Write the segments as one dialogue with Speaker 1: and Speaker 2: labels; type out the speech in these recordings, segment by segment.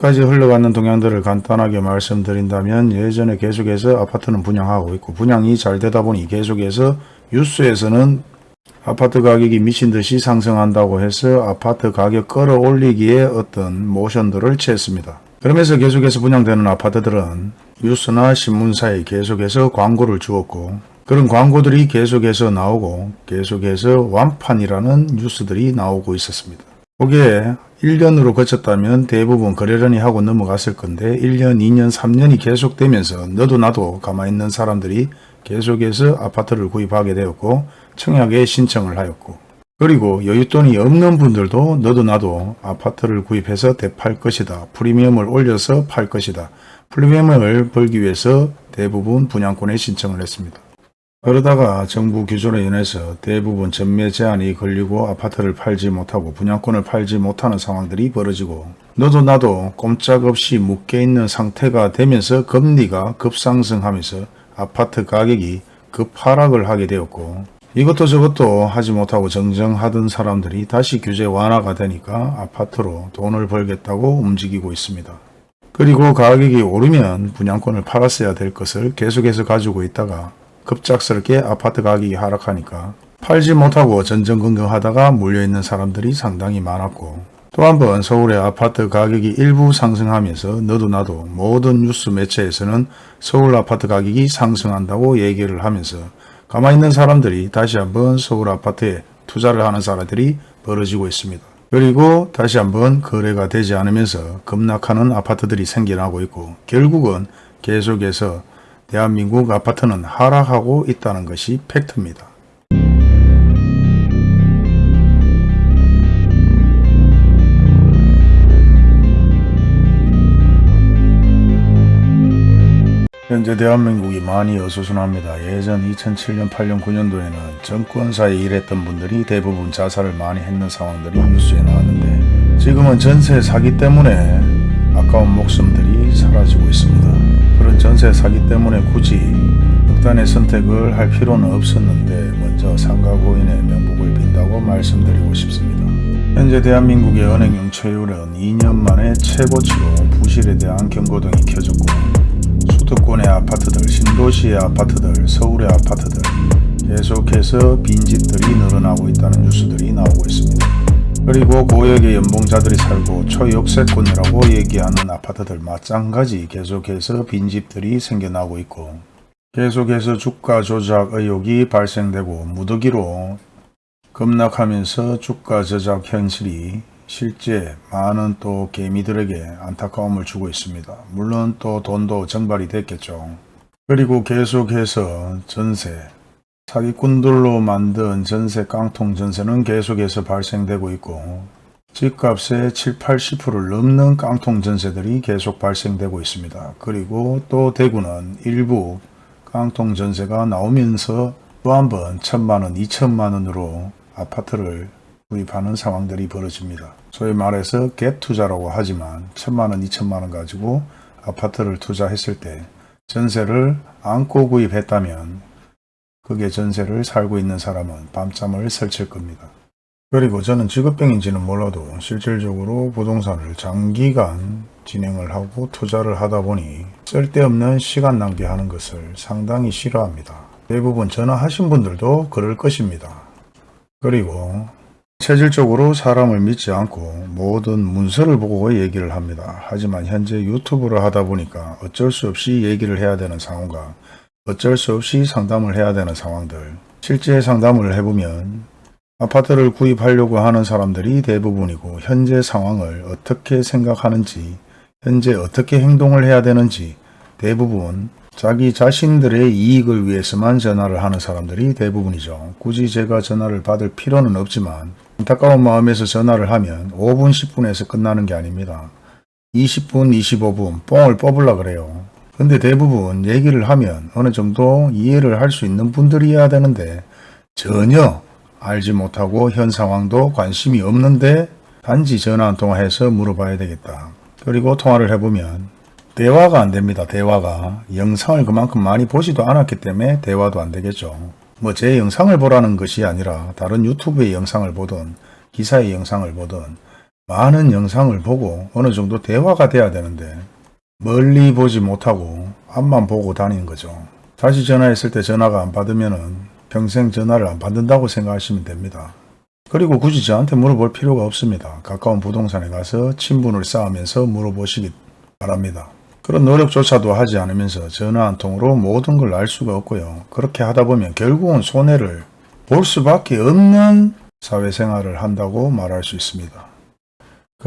Speaker 1: 까지 흘러가는 동향들을 간단하게 말씀드린다면 예전에 계속해서 아파트는 분양하고 있고 분양이 잘 되다 보니 계속해서 뉴스에서는 아파트 가격이 미친 듯이 상승한다고 해서 아파트 가격 끌어올리기에 어떤 모션들을 취했습니다. 그러면서 계속해서 분양되는 아파트들은 뉴스나 신문사에 계속해서 광고를 주었고 그런 광고들이 계속해서 나오고 계속해서 완판이라는 뉴스들이 나오고 있었습니다. 거기에 1년으로 거쳤다면 대부분 거래련이 하고 넘어갔을 건데 1년, 2년, 3년이 계속되면서 너도 나도 가만히 있는 사람들이 계속해서 아파트를 구입하게 되었고 청약에 신청을 하였고 그리고 여윳돈이 없는 분들도 너도 나도 아파트를 구입해서 대팔 것이다. 프리미엄을 올려서 팔 것이다. 프리미엄을 벌기 위해서 대부분 분양권에 신청을 했습니다. 그러다가 정부 규정에 인해서 대부분 전매 제한이 걸리고 아파트를 팔지 못하고 분양권을 팔지 못하는 상황들이 벌어지고 너도 나도 꼼짝없이 묶여있는 상태가 되면서 금리가 급상승하면서 아파트 가격이 급하락을 하게 되었고 이것도 저것도 하지 못하고 정정하던 사람들이 다시 규제 완화가 되니까 아파트로 돈을 벌겠다고 움직이고 있습니다. 그리고 가격이 오르면 분양권을 팔았어야 될 것을 계속해서 가지고 있다가 급작스럽게 아파트 가격이 하락하니까 팔지 못하고 전전긍긍하다가 물려있는 사람들이 상당히 많았고 또 한 번 서울의 아파트 가격이 일부 상승하면서 너도 나도 모든 뉴스 매체에서는 서울 아파트 가격이 상승한다고 얘기를 하면서 가만히 있는 사람들이 다시 한번 서울 아파트에 투자를 하는 사람들이 벌어지고 있습니다. 그리고 다시 한번 거래가 되지 않으면서 급락하는 아파트들이 생겨나고 있고 결국은 계속해서 대한민국 아파트는 하락하고 있다는 것이 팩트입니다. 현재 대한민국이 많이 어수선합니다. 예전 2007년, 8년, 9년도에는 정권사에 일했던 분들이 대부분 자살을 많이 했는 상황들이 뉴스에 나왔는데 지금은 전세 사기 때문에 아까운 목숨들이 사라지고 있습니다. 그런 전세 사기 때문에 굳이 극단의 선택을 할 필요는 없었는데 먼저 상가 고인의 명복을 빈다고 말씀드리고 싶습니다. 현재 대한민국의 은행 영체율은 2년 만에 최고치로 부실에 대한 경고등이 켜졌고 수도권의 아파트들, 신도시의 아파트들, 서울의 아파트들 계속해서 빈집들이 늘어나고 있다는 뉴스들이 나오고 있습니다. 그리고 고액의 연봉자들이 살고 초역세권이라고 얘기하는 아파트들 마찬가지 계속해서 빈집들이 생겨나고 있고 계속해서 주가 조작 의혹이 발생되고 무더기로 급락하면서 주가 조작 현실이 실제 많은 또 개미들에게 안타까움을 주고 있습니다. 물론 또 돈도 증발이 됐겠죠. 그리고 계속해서 전세, 사기꾼들로 만든 전세 깡통 전세는 계속해서 발생되고 있고 집값의 7, 80%를 넘는 깡통 전세들이 계속 발생되고 있습니다. 그리고 또 대구는 일부 깡통 전세가 나오면서 또 한 번 천만원, 이천만원으로 아파트를 구입하는 상황들이 벌어집니다. 소위 말해서 갭 투자라고 하지만 천만원, 이천만원 가지고 아파트를 투자했을 때 전세를 안고 구입했다면 그게 전세를 살고 있는 사람은 밤잠을 설칠 겁니다. 그리고 저는 직업병인지는 몰라도 실질적으로 부동산을 장기간 진행을 하고 투자를 하다 보니 쓸데없는 시간 낭비하는 것을 상당히 싫어합니다. 대부분 전화하신 분들도 그럴 것입니다. 그리고 체질적으로 사람을 믿지 않고 모든 문서를 보고 얘기를 합니다. 하지만 현재 유튜브를 하다 보니까 어쩔 수 없이 얘기를 해야 되는 상황과 어쩔 수 없이 상담을 해야 되는 상황들 실제 상담을 해보면 아파트를 구입하려고 하는 사람들이 대부분이고 현재 상황을 어떻게 생각하는지 현재 어떻게 행동을 해야 되는지 대부분 자기 자신들의 이익을 위해서만 전화를 하는 사람들이 대부분이죠. 굳이 제가 전화를 받을 필요는 없지만 안타까운 마음에서 전화를 하면 5분 10분에서 끝나는 게 아닙니다. 20분 25분 뽕을 뽑으려 그래요. 근데 대부분 얘기를 하면 어느 정도 이해를 할 수 있는 분들이어야 되는데 전혀 알지 못하고 현 상황도 관심이 없는데 단지 전화 한 통화해서 물어봐야 되겠다. 그리고 통화를 해보면 대화가 안 됩니다. 대화가. 영상을 그만큼 많이 보지도 않았기 때문에 대화도 안 되겠죠. 뭐 제 영상을 보라는 것이 아니라 다른 유튜브의 영상을 보든 기사의 영상을 보든 많은 영상을 보고 어느 정도 대화가 돼야 되는데 멀리 보지 못하고 앞만 보고 다니는 거죠. 다시 전화했을 때 전화가 안 받으면은 평생 전화를 안 받는다고 생각하시면 됩니다. 그리고 굳이 저한테 물어볼 필요가 없습니다. 가까운 부동산에 가서 친분을 쌓으면서 물어보시기 바랍니다. 그런 노력조차도 하지 않으면서 전화 한 통으로 모든 걸 알 수가 없고요. 그렇게 하다 보면 결국은 손해를 볼 수밖에 없는 사회생활을 한다고 말할 수 있습니다.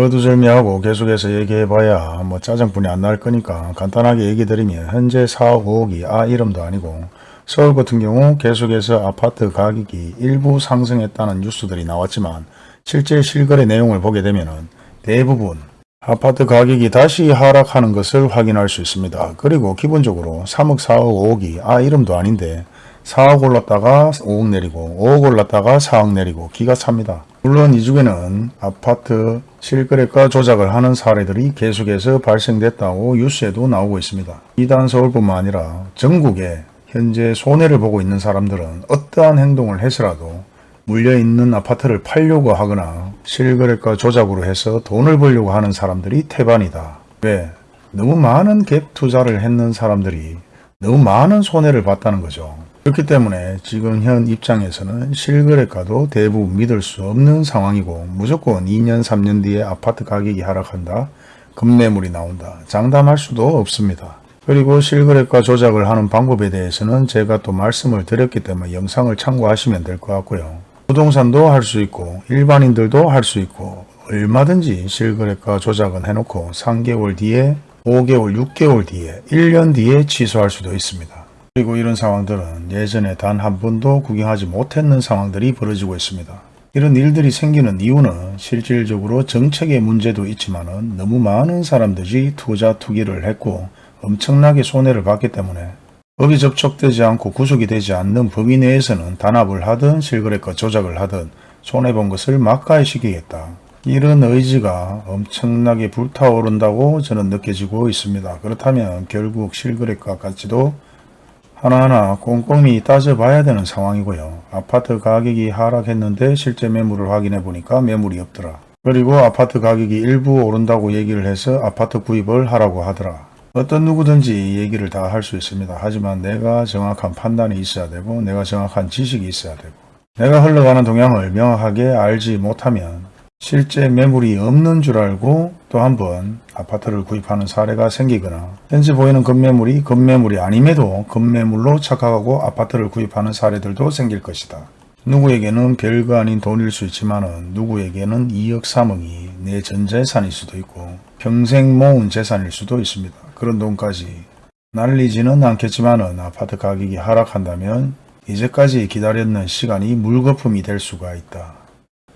Speaker 1: 거두절미하고 계속해서 얘기해봐야 뭐 짜증뿐이 안 날 거니까 간단하게 얘기 드리면 현재 4억 5억이 아 이름도 아니고 서울 같은 경우 계속해서 아파트 가격이 일부 상승했다는 뉴스들이 나왔지만 실제 실거래 내용을 보게 되면 대부분 아파트 가격이 다시 하락하는 것을 확인할 수 있습니다. 그리고 기본적으로 3억 4억 5억이 아 이름도 아닌데 4억 올랐다가 5억 내리고 5억 올랐다가 4억 내리고 기가 찹니다. 물론 이 중에는 아파트 실거래가 조작을 하는 사례들이 계속해서 발생됐다고 뉴스에도 나오고 있습니다. 이단 서울뿐만 아니라 전국에 현재 손해를 보고 있는 사람들은 어떠한 행동을 해서라도 물려있는 아파트를 팔려고 하거나 실거래가 조작으로 해서 돈을 벌려고 하는 사람들이 태반이다. 왜? 너무 많은 갭 투자를 했는 사람들이 너무 많은 손해를 봤다는 거죠. 그렇기 때문에 지금 현 입장에서는 실거래가도 대부분 믿을 수 없는 상황이고 무조건 2년 3년 뒤에 아파트 가격이 하락한다. 급매물이 나온다. 장담할 수도 없습니다. 그리고 실거래가 조작을 하는 방법에 대해서는 제가 또 말씀을 드렸기 때문에 영상을 참고하시면 될 것 같고요. 부동산도 할 수 있고 일반인들도 할 수 있고 얼마든지 실거래가 조작은 해놓고 3개월 뒤에 5개월, 6개월 뒤에 1년 뒤에 취소할 수도 있습니다. 그리고 이런 상황들은 예전에 단 한 번도 구경하지 못했는 상황들이 벌어지고 있습니다. 이런 일들이 생기는 이유는 실질적으로 정책의 문제도 있지만 너무 많은 사람들이 투자 투기를 했고 엄청나게 손해를 봤기 때문에 법이 접촉되지 않고 구속이 되지 않는 법위 내에서는 단합을 하든 실거래가 조작을 하든 손해본 것을 막가해시키겠다. 이런 의지가 엄청나게 불타오른다고 저는 느껴지고 있습니다. 그렇다면 결국 실거래가 가치도 하나하나 꼼꼼히 따져봐야 되는 상황이고요. 아파트 가격이 하락했는데 실제 매물을 확인해 보니까 매물이 없더라. 그리고 아파트 가격이 일부 오른다고 얘기를 해서 아파트 구입을 하라고 하더라. 어떤 누구든지 얘기를 다 할 수 있습니다. 하지만 내가 정확한 판단이 있어야 되고 내가 정확한 지식이 있어야 되고 내가 흘러가는 동향을 명확하게 알지 못하면 실제 매물이 없는 줄 알고 또 한 번 아파트를 구입하는 사례가 생기거나 현재 보이는 급매물이 급매물이 아님에도 급매물로 착각하고 아파트를 구입하는 사례들도 생길 것이다. 누구에게는 별거 아닌 돈일 수 있지만 누구에게는 2억 3억이 내 전재산일 수도 있고 평생 모은 재산일 수도 있습니다. 그런 돈까지 날리지는 않겠지만 아파트 가격이 하락한다면 이제까지 기다렸는 시간이 물거품이 될 수가 있다.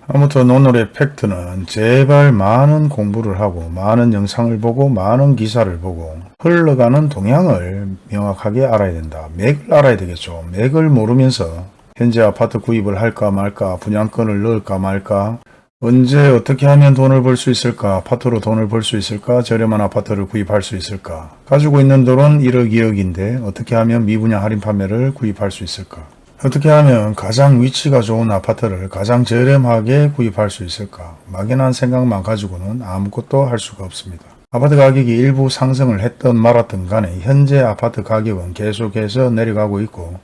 Speaker 1: 아무튼 오늘의 팩트는 제발 많은 공부를 하고 많은 영상을 보고 많은 기사를 보고 흘러가는 동향을 명확하게 알아야 된다. 맥을 알아야 되겠죠. 맥을 모르면서 현재 아파트 구입을 할까 말까 분양권을 넣을까 말까 언제 어떻게 하면 돈을 벌 수 있을까 아파트로 돈을 벌 수 있을까 저렴한 아파트를 구입할 수 있을까 가지고 있는 돈은 1억 2억인데 어떻게 하면 미분양 할인 판매를 구입할 수 있을까 어떻게 하면 가장 위치가 좋은 아파트를 가장 저렴하게 구입할 수 있을까? 막연한 생각만 가지고는 아무것도 할 수가 없습니다. 아파트 가격이 일부 상승을 했던 말았던 간에 현재 아파트 가격은 계속해서 내려가고 있고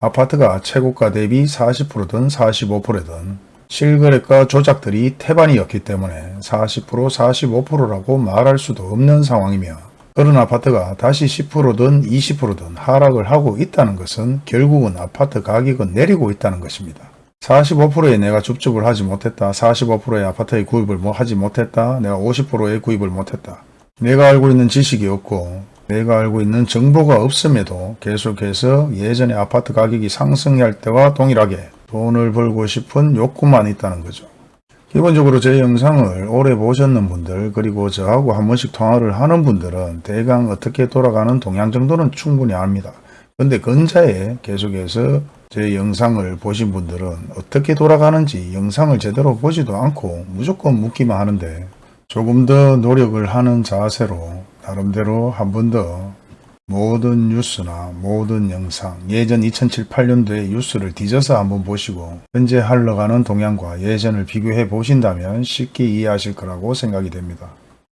Speaker 1: 아파트가 최고가 대비 40%든 45%든 실거래가 조작들이 태반이었기 때문에 40% 45%라고 말할 수도 없는 상황이며 그런 아파트가 다시 10%든 20%든 하락을 하고 있다는 것은 결국은 아파트 가격은 내리고 있다는 것입니다. 45%에 내가 줍줍을 하지 못했다. 45%의 아파트의 구입을 뭐 하지 못했다. 내가 50%의 구입을 못했다. 내가 알고 있는 지식이 없고 내가 알고 있는 정보가 없음에도 계속해서 예전에 아파트 가격이 상승할 때와 동일하게 돈을 벌고 싶은 욕구만 있다는 거죠. 기본적으로 제 영상을 오래 보셨는 분들 그리고 저하고 한 번씩 통화를 하는 분들은 대강 어떻게 돌아가는 동향 정도는 충분히 압니다. 근데 근자에 계속해서 제 영상을 보신 분들은 어떻게 돌아가는지 영상을 제대로 보지도 않고 무조건 묻기만 하는데 조금 더 노력을 하는 자세로 나름대로 한 번 더 모든 뉴스나 모든 영상, 예전 2007, 8년도의 뉴스를 뒤져서 한번 보시고 현재 흘러가는 동향과 예전을 비교해 보신다면 쉽게 이해하실 거라고 생각이 됩니다.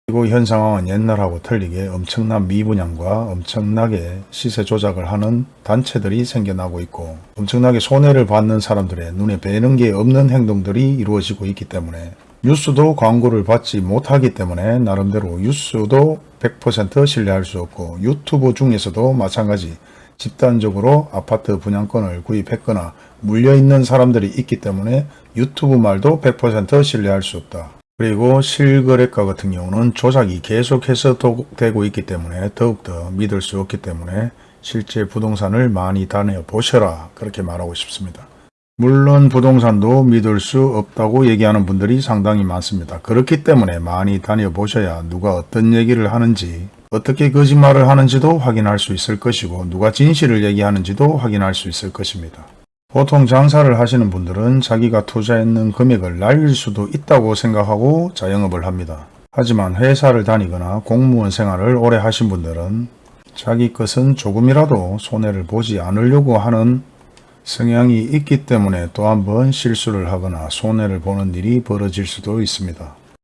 Speaker 1: 그리고 현 상황은 옛날하고 틀리게 엄청난 미분양과 엄청나게 시세 조작을 하는 단체들이 생겨나고 있고 엄청나게 손해를 받는 사람들의 눈에 뵈는 게 없는 행동들이 이루어지고 있기 때문에 뉴스도 광고를 받지 못하기 때문에 나름대로 뉴스도 100% 신뢰할 수 없고 유튜브 중에서도 마찬가지 집단적으로 아파트 분양권을 구입했거나 물려있는 사람들이 있기 때문에 유튜브 말도 100% 신뢰할 수 없다. 그리고 실거래가 같은 경우는 조작이 계속해서 되고 있기 때문에 더욱더 믿을 수 없기 때문에 실제 부동산을 많이 다녀 보셔라 그렇게 말하고 싶습니다. 물론 부동산도 믿을 수 없다고 얘기하는 분들이 상당히 많습니다. 그렇기 때문에 많이 다녀보셔야 누가 어떤 얘기를 하는지 어떻게 거짓말을 하는지도 확인할 수 있을 것이고 누가 진실을 얘기하는지도 확인할 수 있을 것입니다. 보통 장사를 하시는 분들은 자기가 투자했는 금액을 날릴 수도 있다고 생각하고 자영업을 합니다. 하지만 회사를 다니거나 공무원 생활을 오래 하신 분들은 자기 것은 조금이라도 손해를 보지 않으려고 하는 성향이 있기 때문에 또 한 번 실수를 하거나 손해를 보는 일이 벌어질 수도 있습니다.